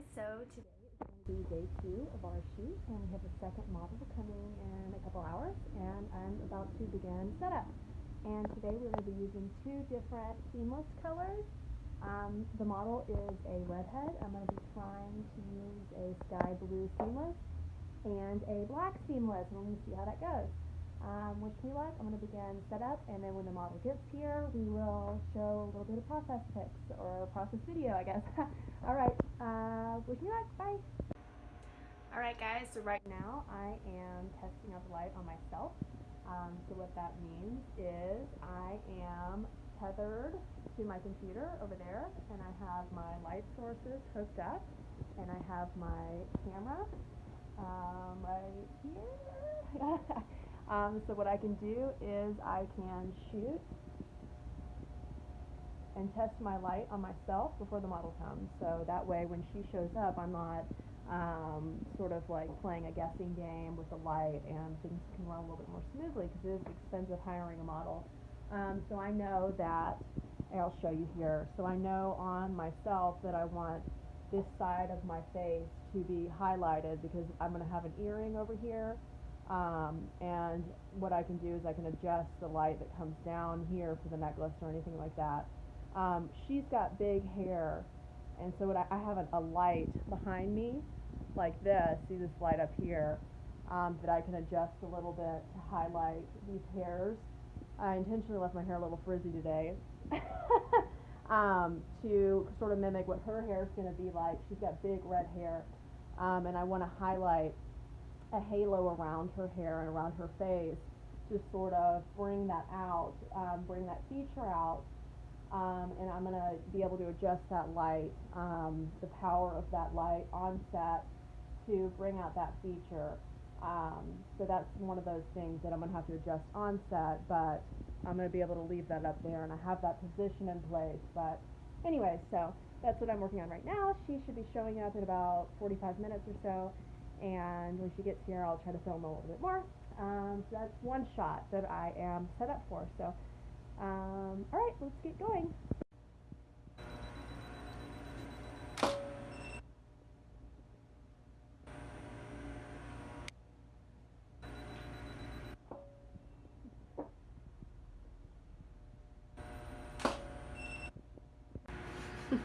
guys, so today is going to be day two of our shoot and we have a second model coming in a couple hours and I'm about to begin setup. And today we're going to be using two different seamless colors. Um, the model is a redhead. I'm going to be trying to use a sky blue seamless and a black seamless and to see how that goes. Um, wish me. I'm going to begin setup and then when the model gets here we will show a little bit of process pics or process video I guess. Alright, uh, wish me luck. Bye. Alright guys, so right now I am testing out the light on myself. Um, so what that means is I am tethered to my computer over there and I have my light sources hooked up and I have my camera um, right here. Um, so what I can do is I can shoot and test my light on myself before the model comes. So that way when she shows up, I'm not um, sort of like playing a guessing game with the light and things can run a little bit more smoothly because it is expensive hiring a model. Um, so I know that, I'll show you here, so I know on myself that I want this side of my face to be highlighted because I'm going to have an earring over here um, and what I can do is I can adjust the light that comes down here for the necklace or anything like that. Um, she's got big hair, and so I, I have a, a light behind me, like this. See this light up here um, that I can adjust a little bit to highlight these hairs. I intentionally left my hair a little frizzy today. um, to sort of mimic what her hair is going to be like. She's got big red hair, um, and I want to highlight a halo around her hair and around her face to sort of bring that out, um, bring that feature out. Um, and I'm going to be able to adjust that light, um, the power of that light on set to bring out that feature. Um, so that's one of those things that I'm going to have to adjust on set, but I'm going to be able to leave that up there and I have that position in place. But anyway, so that's what I'm working on right now. She should be showing up in about 45 minutes or so and when she gets here I'll try to film a little bit more. Um, so that's one shot that I am set up for. So, um, alright, let's get going.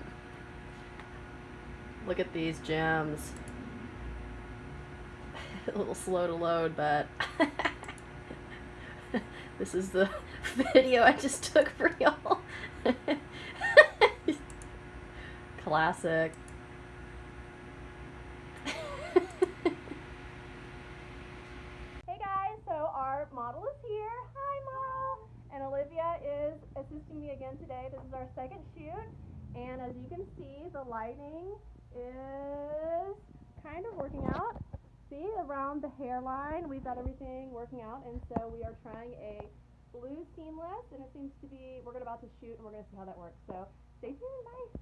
Look at these gems. a little slow to load, but this is the video I just took for y'all. Classic. hey guys, so our model is here. Hi Mom! And Olivia is assisting me again today. This is our second shoot. And as you can see, the lighting is kind of working out see around the hairline, we've got everything working out, and so we are trying a blue seamless, and it seems to be, we're about to shoot, and we're going to see how that works. So stay tuned, bye.